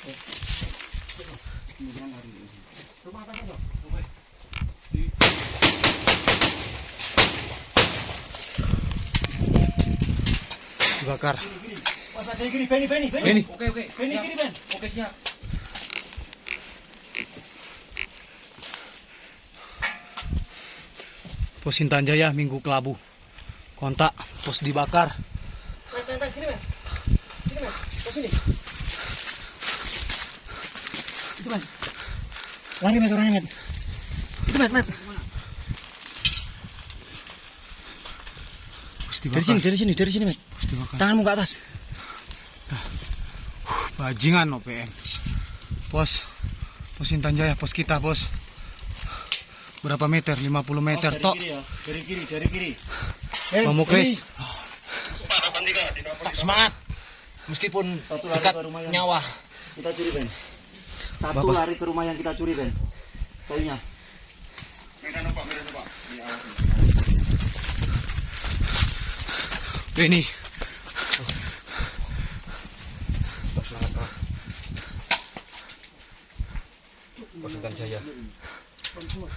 kemungkinan hari ini. Rumah atas aja. Dibakar. Mas ada kiri, Beni, Beni, Beni. Beni. Oke oke. Beni Siap. kiri, Ben. Oke siap. Pos Intan Jaya Minggu Kelabu. Kontak, pos dibakar. Ben, Ben, Ben, sini, Ben. Sini, Ben. Ke sini. Itu, Ben. Lari, Met, orangnya, Met. Itu, Met, Met. Pos Dari sini, dari sini, dari sini, dibakar. Tanganmu ke atas. Bajingan OPM. Pos. Pos Intan Jaya, pos kita, bos. Berapa meter? 50 meter, tok. ya. Dari kiri, dari kiri. Bang Muklis. Tetap semangat. Meskipun Satu dekat rumah yang- nyawa. Kita curi, Ben. Satu Bapak. lari ke rumah yang kita curi, Ben. Kayunya. Beni. Pos Intan Jaya.